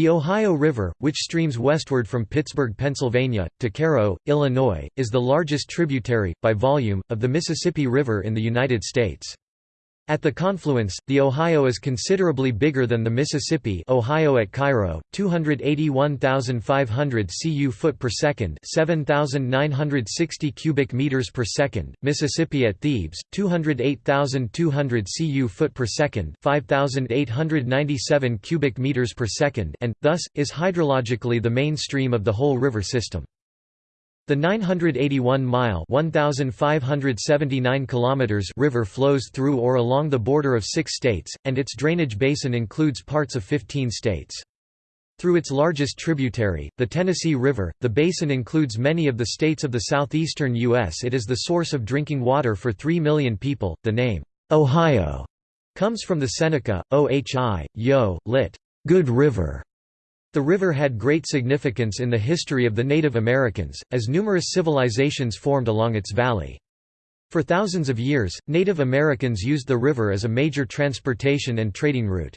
The Ohio River, which streams westward from Pittsburgh, Pennsylvania, to Cairo, Illinois, is the largest tributary, by volume, of the Mississippi River in the United States. At the confluence, the Ohio is considerably bigger than the Mississippi Ohio at Cairo, 281,500 cu foot per second 7,960 cubic meters per second, Mississippi at Thebes, 208,200 cu foot per second 5,897 cubic meters per second and, thus, is hydrologically the main stream of the whole river system. The 981-mile (1,579 kilometers) river flows through or along the border of six states, and its drainage basin includes parts of 15 states. Through its largest tributary, the Tennessee River, the basin includes many of the states of the southeastern U.S. It is the source of drinking water for 3 million people. The name, Ohio, comes from the Seneca, ohi, yo, lit. Good River, the river had great significance in the history of the Native Americans, as numerous civilizations formed along its valley. For thousands of years, Native Americans used the river as a major transportation and trading route.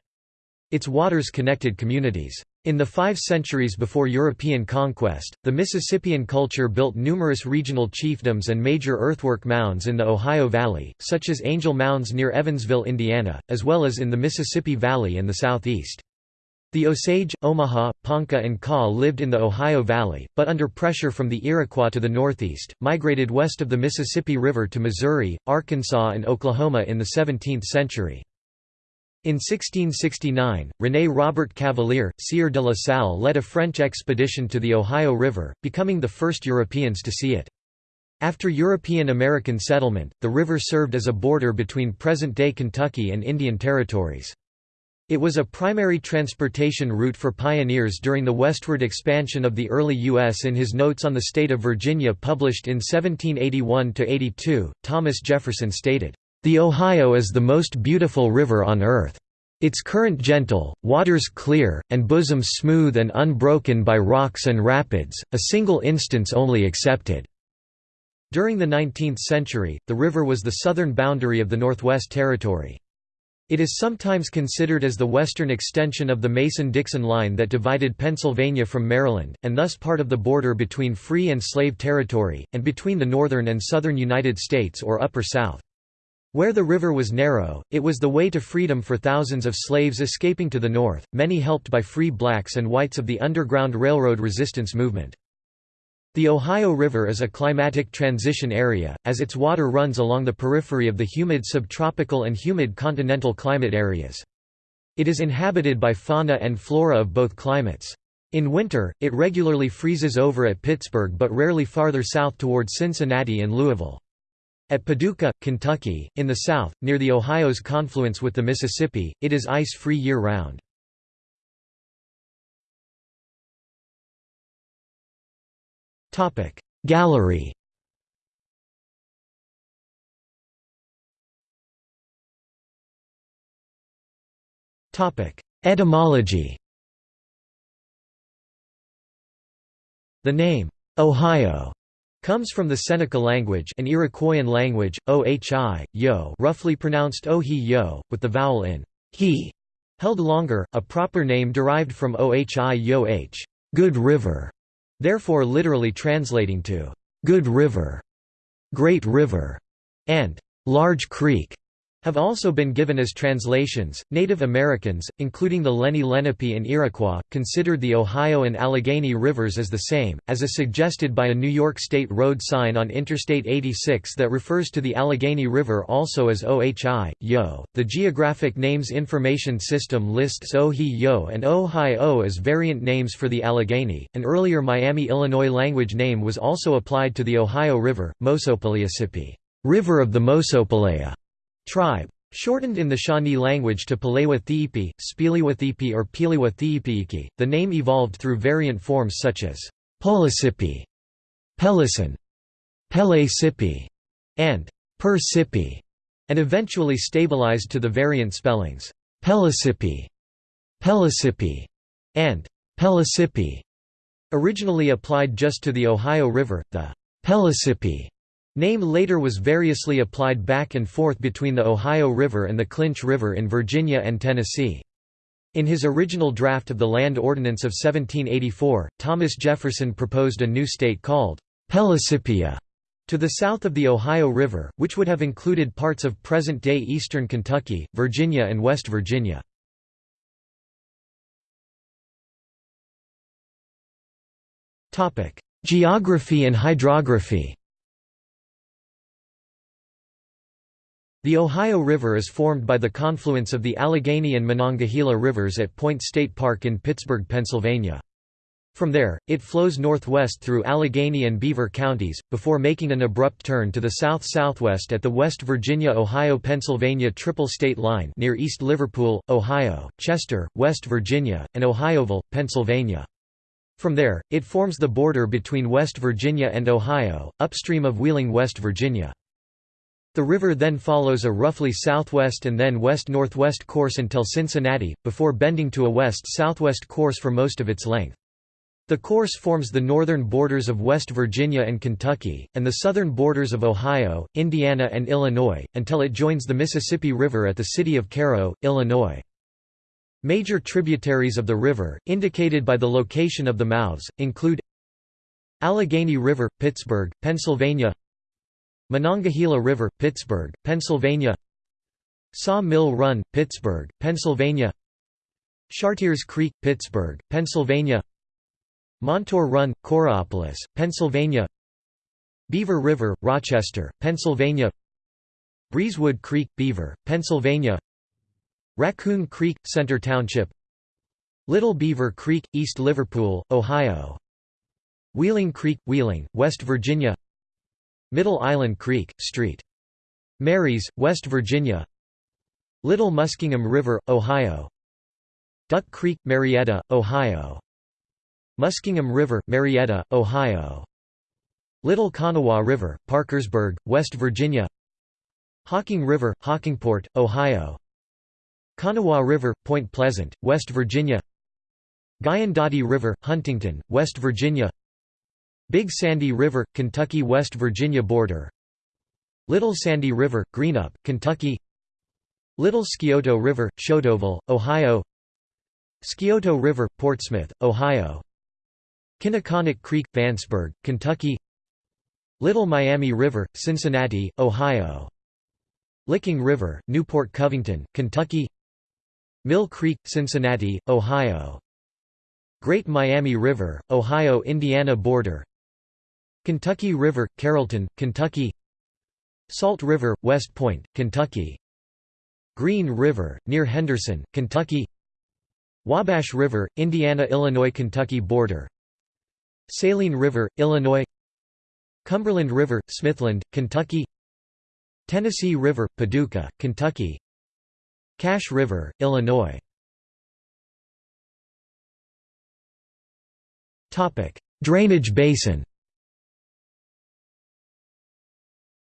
Its waters connected communities. In the five centuries before European conquest, the Mississippian culture built numerous regional chiefdoms and major earthwork mounds in the Ohio Valley, such as Angel Mounds near Evansville, Indiana, as well as in the Mississippi Valley and the southeast. The Osage, Omaha, Ponca and Kaw lived in the Ohio Valley, but under pressure from the Iroquois to the northeast, migrated west of the Mississippi River to Missouri, Arkansas and Oklahoma in the 17th century. In 1669, René Robert Cavelier, Sieur de la Salle led a French expedition to the Ohio River, becoming the first Europeans to see it. After European-American settlement, the river served as a border between present-day Kentucky and Indian territories. It was a primary transportation route for pioneers during the westward expansion of the early U.S. In his Notes on the State of Virginia published in 1781–82, Thomas Jefferson stated, "...the Ohio is the most beautiful river on earth. Its current gentle, waters clear, and bosom smooth and unbroken by rocks and rapids, a single instance only excepted." During the 19th century, the river was the southern boundary of the Northwest Territory. It is sometimes considered as the western extension of the Mason-Dixon line that divided Pennsylvania from Maryland, and thus part of the border between free and slave territory, and between the northern and southern United States or Upper South. Where the river was narrow, it was the way to freedom for thousands of slaves escaping to the north, many helped by free blacks and whites of the Underground Railroad resistance movement. The Ohio River is a climatic transition area, as its water runs along the periphery of the humid subtropical and humid continental climate areas. It is inhabited by fauna and flora of both climates. In winter, it regularly freezes over at Pittsburgh but rarely farther south toward Cincinnati and Louisville. At Paducah, Kentucky, in the south, near the Ohio's confluence with the Mississippi, it is ice-free year-round. Topic. Gallery Topic. Etymology The name Ohio comes from the Seneca language an Iroquoian language, ohi, yo roughly pronounced ohi yo, with the vowel in he held longer, a proper name derived from ohi yo h good river, therefore literally translating to «good river», «great river» and «large creek» have also been given as translations. Native Americans, including the Lenni Lenape and Iroquois, considered the Ohio and Allegheny rivers as the same, as is suggested by a New York State road sign on Interstate 86 that refers to the Allegheny River also as Ohi, Yo. The Geographic Names Information System lists Ohi Yo and Ohio as variant names for the Allegheny. An earlier Miami, Illinois language name was also applied to the Ohio River, Mosopaleasipi, River of the Mosopelea tribe. Shortened in the Shawnee language to Palewa Thiipi, Spiliwa or Piliwa the name evolved through variant forms such as Polisipi, Pelison, Pele Sipi, and Per Sipi, and eventually stabilized to the variant spellings Pelisipi, Pelisipi, and Pelisipi. Originally applied just to the Ohio River, the Pelisipi Name later was variously applied back and forth between the Ohio River and the Clinch River in Virginia and Tennessee. In his original draft of the Land Ordinance of 1784, Thomas Jefferson proposed a new state called Pellissippi to the south of the Ohio River, which would have included parts of present-day eastern Kentucky, Virginia and West Virginia. Geography and hydrography The Ohio River is formed by the confluence of the Allegheny and Monongahela rivers at Point State Park in Pittsburgh, Pennsylvania. From there, it flows northwest through Allegheny and Beaver counties, before making an abrupt turn to the south-southwest at the West Virginia–Ohio–Pennsylvania triple state line near East Liverpool, Ohio, Chester, West Virginia, and Ohioville, Pennsylvania. From there, it forms the border between West Virginia and Ohio, upstream of Wheeling, West Virginia. The river then follows a roughly southwest and then west-northwest course until Cincinnati, before bending to a west-southwest course for most of its length. The course forms the northern borders of West Virginia and Kentucky, and the southern borders of Ohio, Indiana and Illinois, until it joins the Mississippi River at the city of Cairo, Illinois. Major tributaries of the river, indicated by the location of the mouths, include Allegheny River, Pittsburgh, Pennsylvania Monongahela River, Pittsburgh, Pennsylvania. Saw Mill Run, Pittsburgh, Pennsylvania. Chartiers Creek, Pittsburgh, Pennsylvania. Montour Run, Coraopolis, Pennsylvania. Beaver River, Rochester, Pennsylvania. Breezewood Creek, Beaver, Pennsylvania. Raccoon Creek, Center Township. Little Beaver Creek, East Liverpool, Ohio. Wheeling Creek, Wheeling, West Virginia Middle Island Creek, St. Mary's, West Virginia. Little Muskingum River, Ohio. Duck Creek, Marietta, Ohio. Muskingum River, Marietta, Ohio. Little Kanawha River, Parkersburg, West Virginia. Hocking River, Hockingport, Ohio. Kanawha River, Point Pleasant, West Virginia. Guyandotte River, Huntington, West Virginia Big Sandy River, Kentucky West Virginia border. Little Sandy River, Greenup, Kentucky. Little Scioto River, Sciotoville, Ohio. Scioto River, Portsmouth, Ohio. Kinniconick Creek, Vanceburg, Kentucky. Little Miami River, Cincinnati, Ohio. Licking River, Newport Covington, Kentucky. Mill Creek, Cincinnati, Ohio. Great Miami River, Ohio–Indiana border Kentucky River, Carrollton, Kentucky Salt River, West Point, Kentucky Green River, near Henderson, Kentucky Wabash River, Indiana–Illinois–Kentucky border Saline River, Illinois Cumberland River, Smithland, Kentucky Tennessee River, Paducah, Kentucky Cache River, Illinois Drainage basin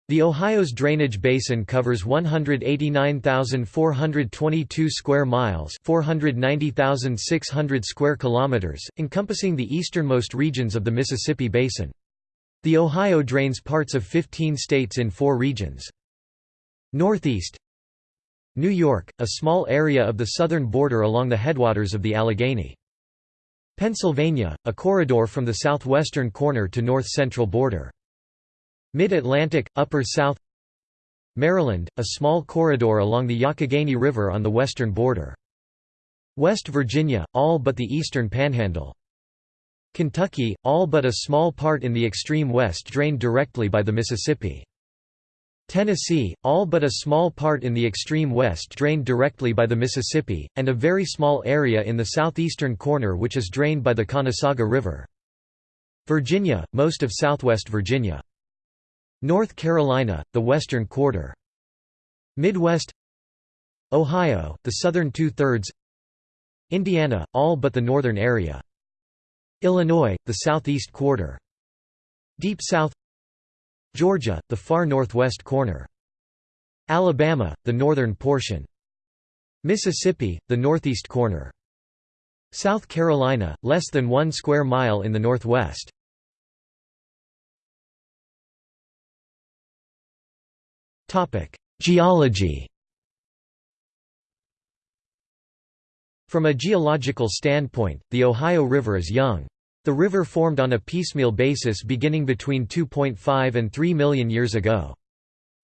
The Ohio's drainage basin covers 189,422 square miles, 490,600 square kilometers, encompassing the easternmost regions of the Mississippi basin. The Ohio drains parts of 15 states in 4 regions. Northeast New York, a small area of the southern border along the headwaters of the Allegheny. Pennsylvania, a corridor from the southwestern corner to north-central border. Mid-Atlantic, Upper South Maryland, a small corridor along the Youghiogheny River on the western border. West Virginia, all but the eastern panhandle. Kentucky, all but a small part in the extreme west drained directly by the Mississippi. Tennessee, all but a small part in the extreme west drained directly by the Mississippi, and a very small area in the southeastern corner which is drained by the Conasauga River. Virginia, most of southwest Virginia. North Carolina, the western quarter. Midwest Ohio, the southern two-thirds Indiana, all but the northern area. Illinois, the southeast quarter. Deep South Georgia, the far northwest corner. Alabama, the northern portion. Mississippi, the northeast corner. South Carolina, less than one square mile in the northwest. Geology From a geological standpoint, the Ohio River is young. The river formed on a piecemeal basis beginning between 2.5 and 3 million years ago.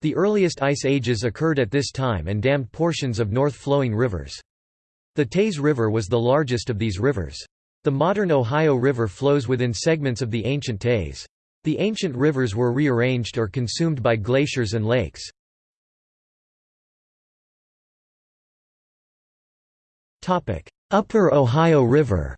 The earliest ice ages occurred at this time and dammed portions of north-flowing rivers. The Teays River was the largest of these rivers. The modern Ohio River flows within segments of the ancient Teays. The ancient rivers were rearranged or consumed by glaciers and lakes. Upper Ohio River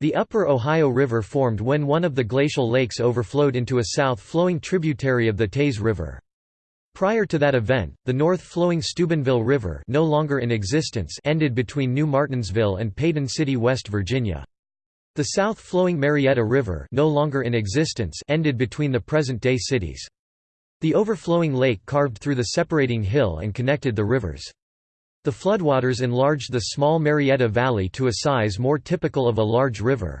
The Upper Ohio River formed when one of the glacial lakes overflowed into a south-flowing tributary of the Teays River. Prior to that event, the north-flowing Steubenville River no longer in existence ended between New Martinsville and Paden City, West Virginia. The south-flowing Marietta River no longer in existence ended between the present-day cities. The overflowing lake carved through the separating hill and connected the rivers. The floodwaters enlarged the small Marietta Valley to a size more typical of a large river.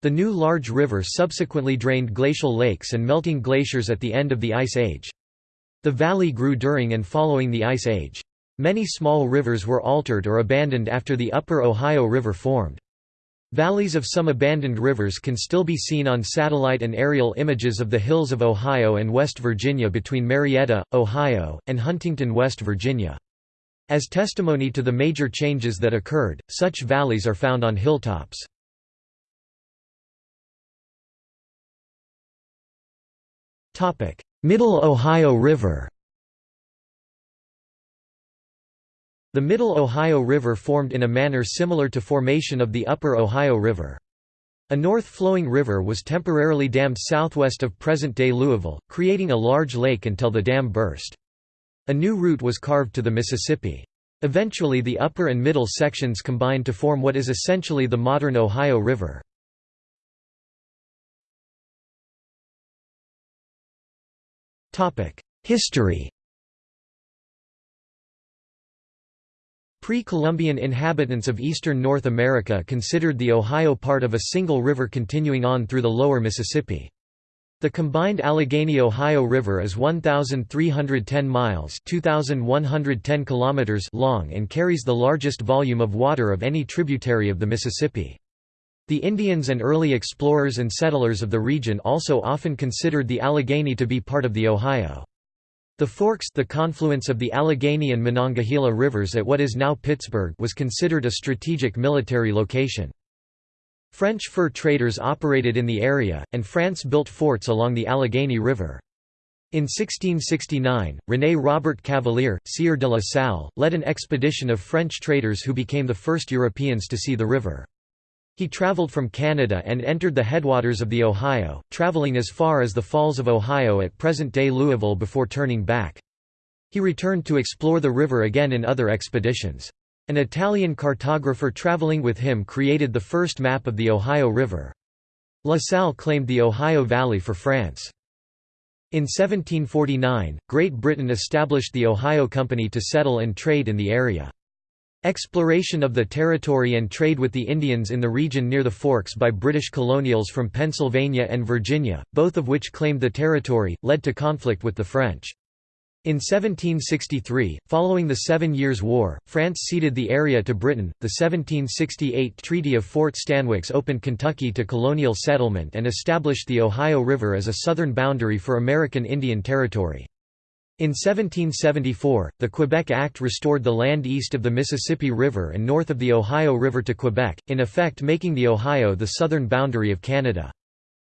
The new large river subsequently drained glacial lakes and melting glaciers at the end of the Ice Age. The valley grew during and following the Ice Age. Many small rivers were altered or abandoned after the Upper Ohio River formed. Valleys of some abandoned rivers can still be seen on satellite and aerial images of the hills of Ohio and West Virginia between Marietta, Ohio, and Huntington, West Virginia. As testimony to the major changes that occurred, such valleys are found on hilltops. Middle Ohio River The Middle Ohio River formed in a manner similar to formation of the Upper Ohio River. A north-flowing river was temporarily dammed southwest of present-day Louisville, creating a large lake until the dam burst. A new route was carved to the Mississippi. Eventually the upper and middle sections combined to form what is essentially the modern Ohio River. History Pre-Columbian inhabitants of eastern North America considered the Ohio part of a single river continuing on through the lower Mississippi. The combined Allegheny-Ohio River is 1,310 miles 2,110 kilometers long and carries the largest volume of water of any tributary of the Mississippi. The Indians and early explorers and settlers of the region also often considered the Allegheny to be part of the Ohio. The Forks the confluence of the Allegheny and Monongahela rivers at what is now Pittsburgh was considered a strategic military location. French fur traders operated in the area, and France built forts along the Allegheny River. In 1669, René Robert Cavelier, Sieur de la Salle, led an expedition of French traders who became the first Europeans to see the river. He traveled from Canada and entered the headwaters of the Ohio, traveling as far as the Falls of Ohio at present-day Louisville before turning back. He returned to explore the river again in other expeditions. An Italian cartographer traveling with him created the first map of the Ohio River. La Salle claimed the Ohio Valley for France. In 1749, Great Britain established the Ohio Company to settle and trade in the area. Exploration of the territory and trade with the Indians in the region near the Forks by British colonials from Pennsylvania and Virginia, both of which claimed the territory, led to conflict with the French. In 1763, following the Seven Years' War, France ceded the area to Britain. The 1768 Treaty of Fort Stanwix opened Kentucky to colonial settlement and established the Ohio River as a southern boundary for American Indian Territory. In 1774, the Quebec Act restored the land east of the Mississippi River and north of the Ohio River to Quebec, in effect making the Ohio the southern boundary of Canada.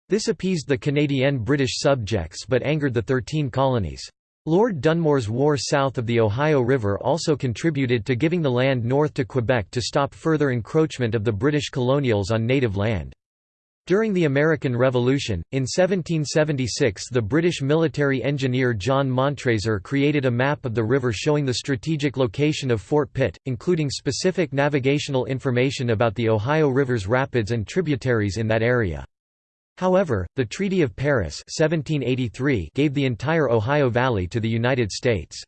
This appeased the Canadian British subjects but angered the Thirteen Colonies. Lord Dunmore's war south of the Ohio River also contributed to giving the land north to Quebec to stop further encroachment of the British colonials on native land. During the American Revolution, in 1776 the British military engineer John Montresor created a map of the river showing the strategic location of Fort Pitt, including specific navigational information about the Ohio River's rapids and tributaries in that area. However, the Treaty of Paris 1783 gave the entire Ohio Valley to the United States.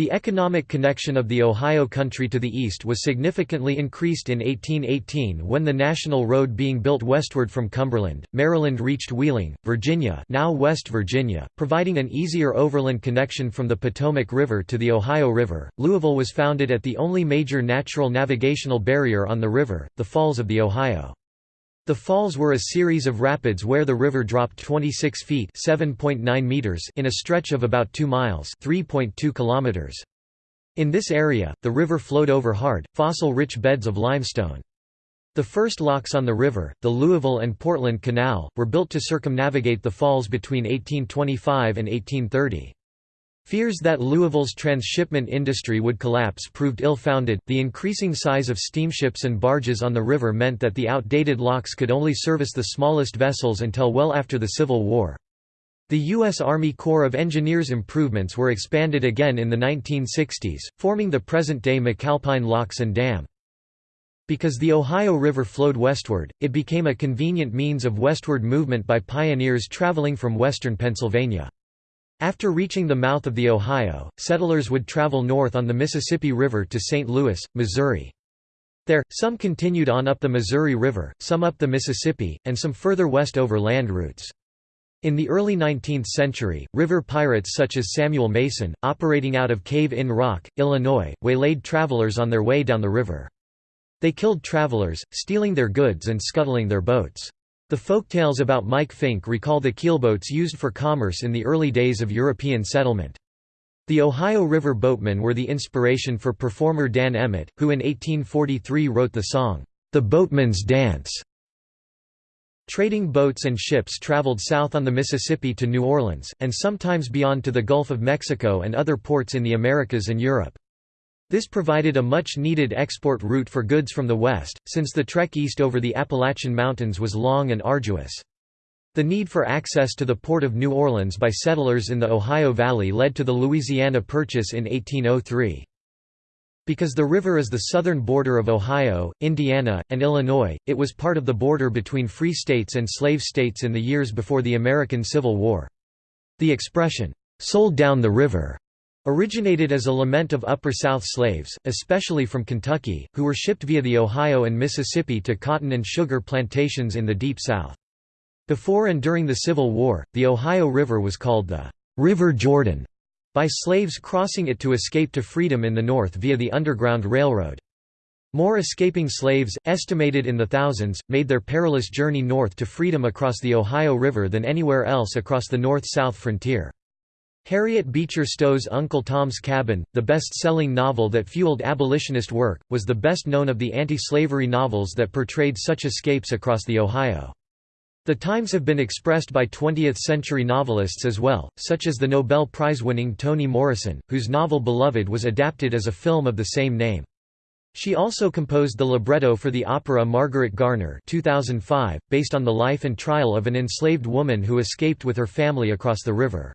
The economic connection of the Ohio Country to the east was significantly increased in 1818 when the national road being built westward from Cumberland, Maryland reached Wheeling, Virginia now West Virginia, providing an easier overland connection from the Potomac River to the Ohio River. Louisville was founded at the only major natural navigational barrier on the river, the Falls of the Ohio. The falls were a series of rapids where the river dropped 26 feet (7.9 meters) in a stretch of about 2 miles (3.2 kilometers). In this area, the river flowed over hard, fossil-rich beds of limestone. The first locks on the river, the Louisville and Portland Canal, were built to circumnavigate the falls between 1825 and 1830. Fears that Louisville's transshipment industry would collapse proved ill-founded. The increasing size of steamships and barges on the river meant that the outdated locks could only service the smallest vessels until well after the Civil War. The U.S. Army Corps of Engineers improvements were expanded again in the 1960s, forming the present-day McAlpine Locks and Dam. Because the Ohio River flowed westward, it became a convenient means of westward movement by pioneers traveling from western Pennsylvania. After reaching the mouth of the Ohio, settlers would travel north on the Mississippi River to St. Louis, Missouri. There, some continued on up the Missouri River, some up the Mississippi, and some further west over land routes. In the early 19th century, river pirates such as Samuel Mason, operating out of Cave in Rock, Illinois, waylaid travelers on their way down the river. They killed travelers, stealing their goods and scuttling their boats. The folktales about Mike Fink recall the keelboats used for commerce in the early days of European settlement. The Ohio River boatmen were the inspiration for performer Dan Emmett, who in 1843 wrote the song, "'The Boatman's Dance'". Trading boats and ships traveled south on the Mississippi to New Orleans, and sometimes beyond to the Gulf of Mexico and other ports in the Americas and Europe. This provided a much-needed export route for goods from the west, since the trek east over the Appalachian Mountains was long and arduous. The need for access to the port of New Orleans by settlers in the Ohio Valley led to the Louisiana Purchase in 1803. Because the river is the southern border of Ohio, Indiana, and Illinois, it was part of the border between free states and slave states in the years before the American Civil War. The expression, "'sold down the river' Originated as a lament of Upper South slaves, especially from Kentucky, who were shipped via the Ohio and Mississippi to cotton and sugar plantations in the Deep South. Before and during the Civil War, the Ohio River was called the River Jordan by slaves crossing it to escape to freedom in the North via the Underground Railroad. More escaping slaves, estimated in the thousands, made their perilous journey north to freedom across the Ohio River than anywhere else across the north-south frontier. Harriet Beecher Stowe's Uncle Tom's Cabin, the best-selling novel that fueled abolitionist work, was the best known of the anti-slavery novels that portrayed such escapes across the Ohio. The times have been expressed by 20th-century novelists as well, such as the Nobel Prize-winning Toni Morrison, whose novel Beloved was adapted as a film of the same name. She also composed the libretto for the opera Margaret Garner 2005, based on the life and trial of an enslaved woman who escaped with her family across the river.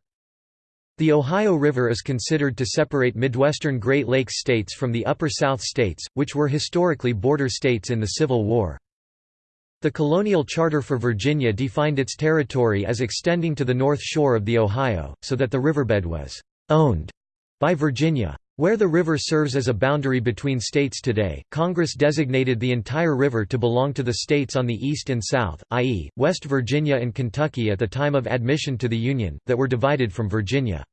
The Ohio River is considered to separate Midwestern Great Lakes states from the Upper South states, which were historically border states in the Civil War. The colonial charter for Virginia defined its territory as extending to the north shore of the Ohio, so that the riverbed was «owned» by Virginia. Where the river serves as a boundary between states today, Congress designated the entire river to belong to the states on the east and south, i.e., West Virginia and Kentucky at the time of admission to the Union, that were divided from Virginia.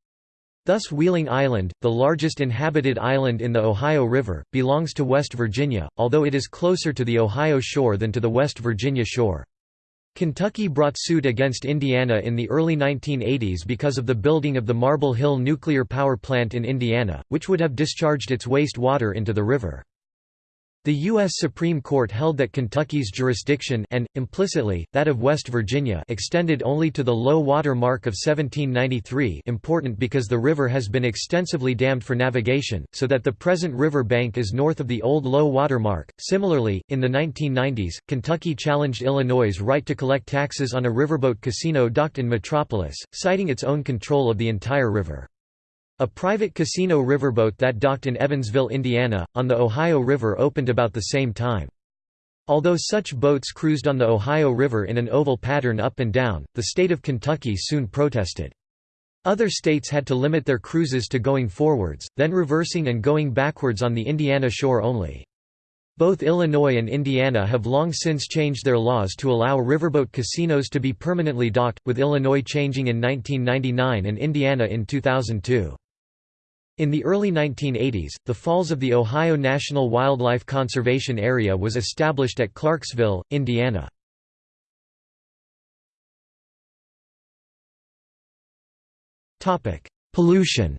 Thus Wheeling Island, the largest inhabited island in the Ohio River, belongs to West Virginia, although it is closer to the Ohio shore than to the West Virginia shore. Kentucky brought suit against Indiana in the early 1980s because of the building of the Marble Hill nuclear power plant in Indiana, which would have discharged its waste water into the river. The U.S. Supreme Court held that Kentucky's jurisdiction and, implicitly, that of West Virginia extended only to the low water mark of 1793 important because the river has been extensively dammed for navigation, so that the present river bank is north of the old low water mark. Similarly, in the 1990s, Kentucky challenged Illinois' right to collect taxes on a riverboat casino docked in Metropolis, citing its own control of the entire river. A private casino riverboat that docked in Evansville, Indiana, on the Ohio River opened about the same time. Although such boats cruised on the Ohio River in an oval pattern up and down, the state of Kentucky soon protested. Other states had to limit their cruises to going forwards, then reversing and going backwards on the Indiana shore only. Both Illinois and Indiana have long since changed their laws to allow riverboat casinos to be permanently docked, with Illinois changing in 1999 and Indiana in 2002. In the early 1980s, the Falls of the Ohio National Wildlife Conservation Area was established at Clarksville, Indiana. Pollution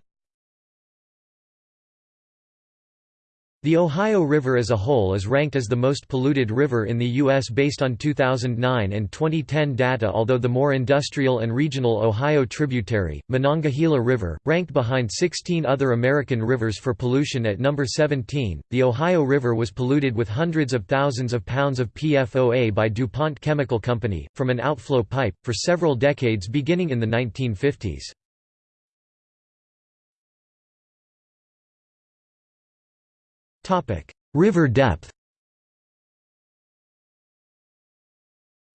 The Ohio River as a whole is ranked as the most polluted river in the U.S. based on 2009 and 2010 data although the more industrial and regional Ohio tributary, Monongahela River, ranked behind 16 other American rivers for pollution at number 17. The Ohio River was polluted with hundreds of thousands of pounds of PFOA by DuPont Chemical Company, from an outflow pipe, for several decades beginning in the 1950s. River depth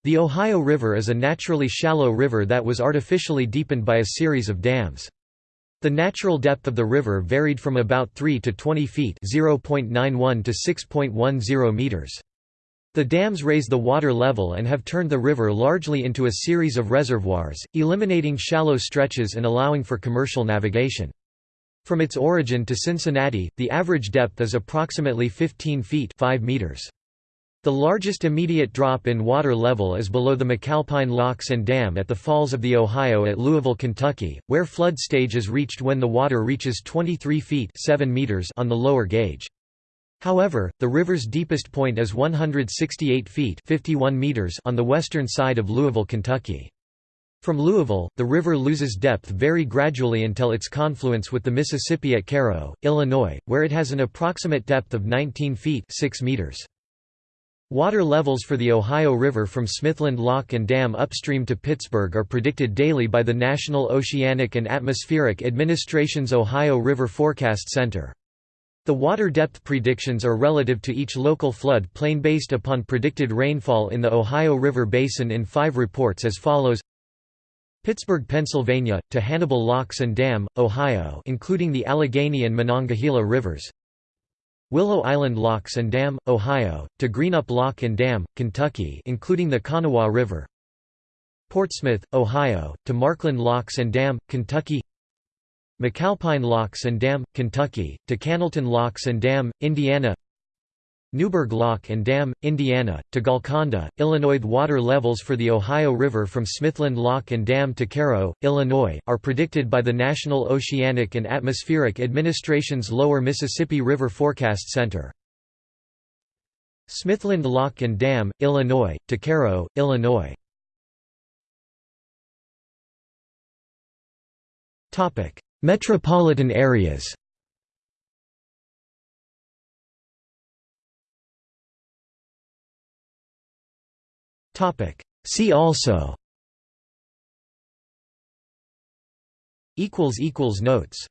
The Ohio River is a naturally shallow river that was artificially deepened by a series of dams. The natural depth of the river varied from about 3 to 20 feet (0.91 to 6.10 meters). The dams raise the water level and have turned the river largely into a series of reservoirs, eliminating shallow stretches and allowing for commercial navigation. From its origin to Cincinnati, the average depth is approximately 15 feet 5 meters. The largest immediate drop in water level is below the McAlpine Locks and Dam at the Falls of the Ohio at Louisville, Kentucky, where flood stage is reached when the water reaches 23 feet 7 meters on the lower gauge. However, the river's deepest point is 168 feet 51 meters on the western side of Louisville, Kentucky. From Louisville, the river loses depth very gradually until its confluence with the Mississippi at Cairo, Illinois, where it has an approximate depth of 19 feet 6 meters. Water levels for the Ohio River from Smithland Lock and Dam upstream to Pittsburgh are predicted daily by the National Oceanic and Atmospheric Administration's Ohio River Forecast Center. The water depth predictions are relative to each local flood plain based upon predicted rainfall in the Ohio River Basin in five reports as follows Pittsburgh, Pennsylvania, to Hannibal Locks and Dam, Ohio including the Allegheny and Monongahela rivers. Willow Island Locks and Dam, Ohio, to Greenup Lock and Dam, Kentucky including the Kanawha River. Portsmouth, Ohio, to Markland Locks and Dam, Kentucky. McAlpine Locks and Dam, Kentucky, to Cannelton Locks and Dam, Indiana Newburgh Lock and Dam, Indiana, to Golconda, Illinois. Water levels for the Ohio River from Smithland Lock and Dam to Cairo, Illinois, are predicted by the National Oceanic and Atmospheric Administration's Lower Mississippi River Forecast Center. Smithland Lock and Dam, Illinois, to Cairo, Illinois. Metropolitan areas See also. Notes